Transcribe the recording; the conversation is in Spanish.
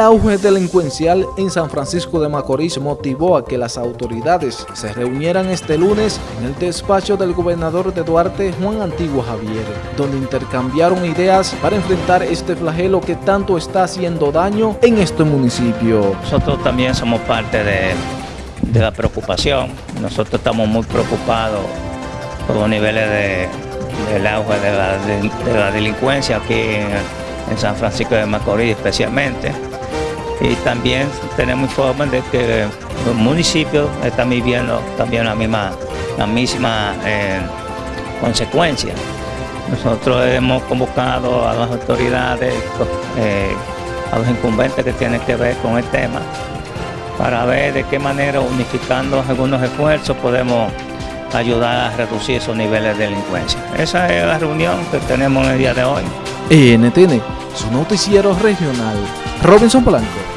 El auge delincuencial en San Francisco de Macorís motivó a que las autoridades se reunieran este lunes en el despacho del gobernador de Duarte, Juan Antiguo Javier, donde intercambiaron ideas para enfrentar este flagelo que tanto está haciendo daño en este municipio. Nosotros también somos parte de, la preocupación. Nosotros estamos muy preocupados por los niveles de, del auge de la, de, de la delincuencia aquí en San Francisco de Macorís especialmente y también tenemos informes de que los municipios están viviendo también la misma, la misma eh, consecuencia. Nosotros hemos convocado a las autoridades, eh, a los incumbentes que tienen que ver con el tema, para ver de qué manera, unificando algunos esfuerzos, podemos ayudar a reducir esos niveles de delincuencia. Esa es la reunión que tenemos en el día de hoy. NTN, su noticiero regional. Robinson Blanco.